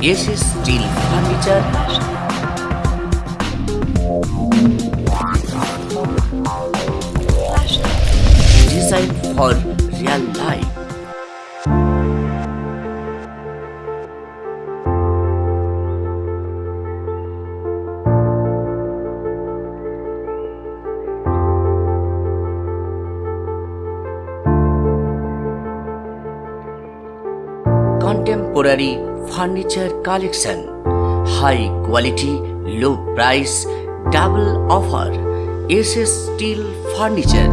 This is steel furniture. Designed for real life. Contemporary furniture collection high quality low price double offer S S steel furniture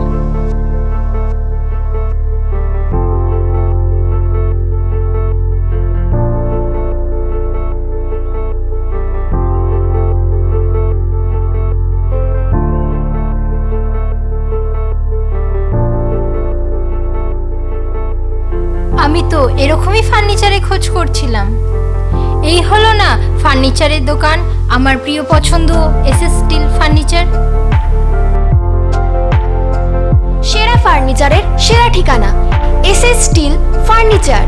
আমি তো এরকমই ফার্নিচারে খোঁজ করছিলাম এই হলো না ফার্নিচারের দোকান আমার প্রিয় পছন্দ এস এস স্টিল ফার্নিচার সেরা ফার্নিচারের সেরা ঠিকানা S S steel furniture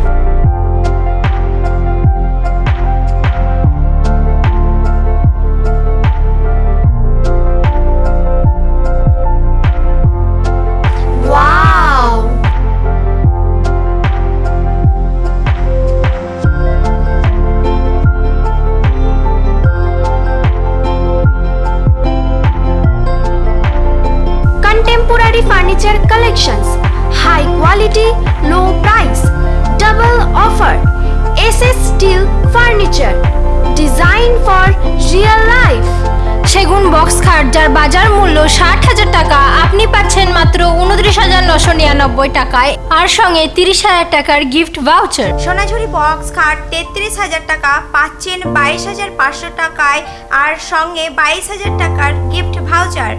quality low price double offer S S steel furniture design for real life সেগুন বক্স খাট যার বাজার মূল্য ষাট হাজার টাকা আপনি পাচ্ছেন মাত্র উনত্রিশ হাজার নশো নিরানব্বই টাকায় আর সঙ্গে তিরিশ হাজার টাকার গিফট ভাউচার সোনাঝুরি বক্স খাট তেত্রিশ হাজার টাকা পাচ্ছেন বাইশ হাজার পাঁচশো টাকায় আর সঙ্গে বাইশ হাজার টাকার গিফট ভাউচার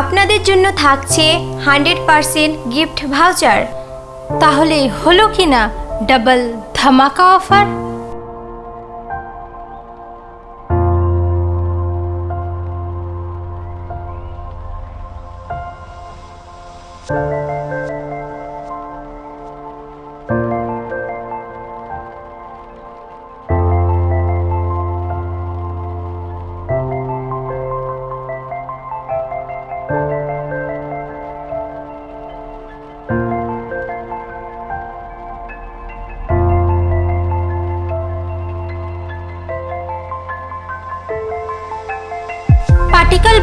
আপনাদের জন্য থাকছে হান্ড্রেড পার্সেন্ট গিফট ভাউচার তাহলে হলো কি না ডাবল ধামাকা অফার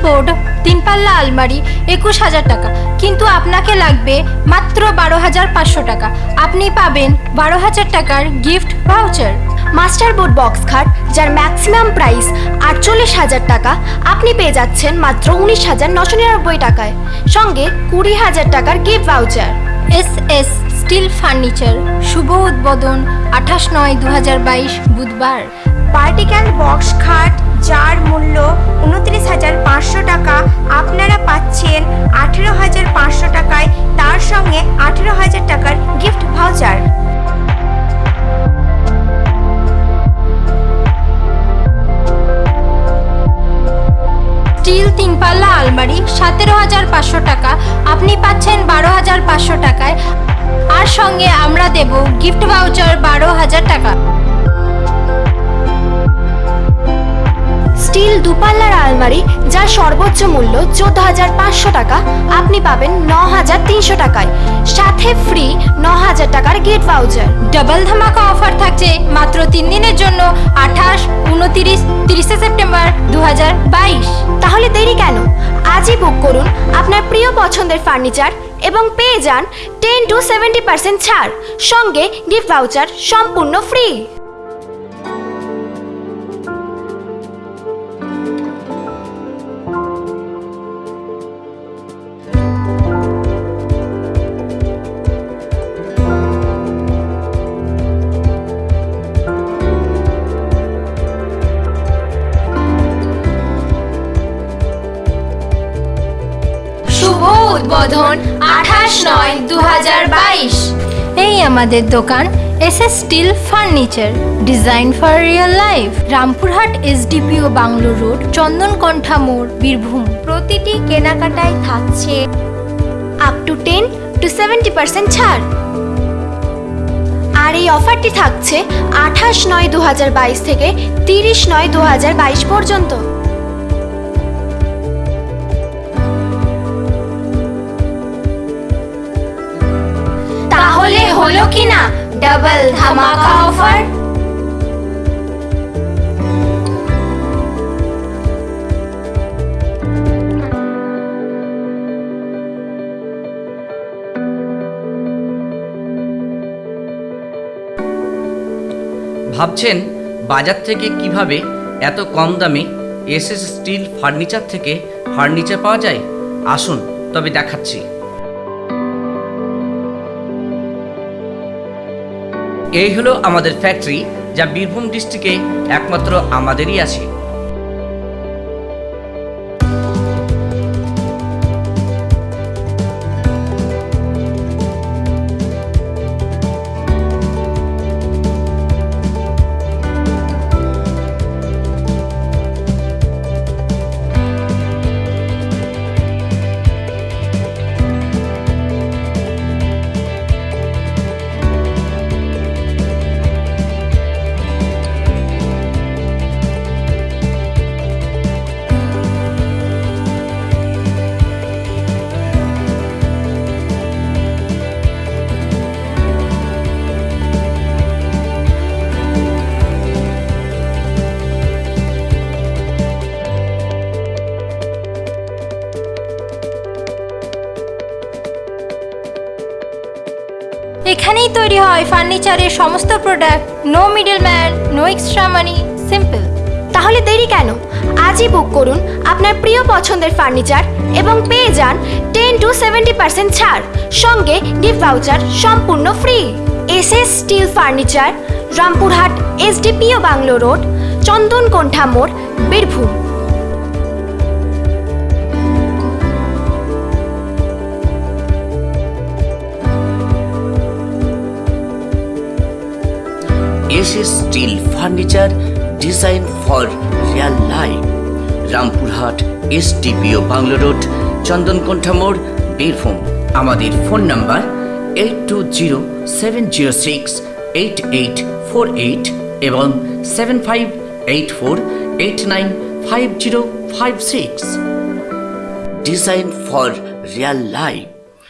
বোর্ড তিন পাল্লা আলমারি একুশ হাজার টাকা কিন্তু আপনাকে লাগবে মাত্র বারো হাজার পাঁচশো টাকা আপনি পাবেন বারো হাজার টাকার gift voucher master board box খাট যার ম্যাক্সিমাম প্রাইস আটচল্লিশ হাজার টাকা আপনি পেয়ে যাচ্ছেন মাত্র উনিশ হাজার নশো নিরানব্বই টাকায় সঙ্গে কুড়ি হাজার টাকার gift voucher S S steel furniture শুভ উদ্বোধন আঠাশ নয় দু বাইশ বুধবার পার্টিক্যাল বক্স খাট যার মূল্য উনত্রিশ হাজার পাঁচশো টাকা আপনারা পাচ্ছেন আঠেরো হাজার পাঁচশো টাকায় তার সঙ্গে আঠেরো হাজার টাকার গিফট ভাউচার স্টিল তিন পাল্লা আলমারি সতেরো হাজার পাঁচশো টাকা আপনি পাচ্ছেন বারো হাজার পাঁচশো টাকায় আর সঙ্গে আমরা দেব গিফট ভাউচার বারো হাজার টাকা স্টিল দুপাল্লার আলমারি যার সর্বোচ্চ মূল্য চোদ্দ হাজার পাঁচশো টাকা আপনি পাবেন ন হাজার তিনশো টাকায় সাথে ফ্রি ন হাজার টাকার গেট ভাউচার ডাবল ধামাকা অফার থাকছে মাত্র তিন দিনের জন্য আঠাশ উনতিরিশ তিরিশে সেপ্টেম্বর দু তাহলে দেরি কেন আজই বুক করুন আপনার প্রিয় পছন্দের ফার্নিচার এবং পেয়ে যান টেন টু সেভেন্টি পার্সেন্ট ছাড় সঙ্গে গিফট ভাউচার সম্পূর্ণ ফ্রি সম্বোধন আঠাশ নয় দু এই আমাদের দোকান S S steel furniture design for real life Rampurhat SDPO bungalow road Chandankantha মোড় বীরভূম প্রতিটি কেনাকাটায় থাকছে up to ten to seventy percent ছাড় আর এই অফারটি থাকছে আঠাশ নয় দু থেকে তিরিশ নয় দু পর্যন্ত তাহলে হলো কি না ডাবল ধামাকা অফার ভাবছেন বাজার থেকে কিভাবে এত কম দামে এস স্টিল ফার্নিচার থেকে ফার্নিচার পাওয়া যায় আসুন তবে দেখাচ্ছি এই হলো আমাদের ফ্যাক্টরি যা বীরভূম ডিস্ট্রিক্টে একমাত্র আমাদেরই আছে তৈরি হয় ফার্নিচারের সমস্ত product no middleman no extra money simple তাহলে দেরি কেন আজই বুক করুন আপনার প্রিয় পছন্দের ফার্নিচার এবং পেয়ে যান টেন টু সেভেন্টি পার্সেন্ট ছাড় সঙ্গে গিফট ভাউচার সম্পূর্ণ free S S steel furniture Rampurhat SDPO bungalow road Chandankantha মোড় Birbhum This is steel furniture designed for real life. Rampurhat SDPO bungalow road Chandankantha মোড় বীরভূম আমাদের phone number eight two zero seven zero six eight eight four eight এবং seven five eight four eight nine five zero five six design for real life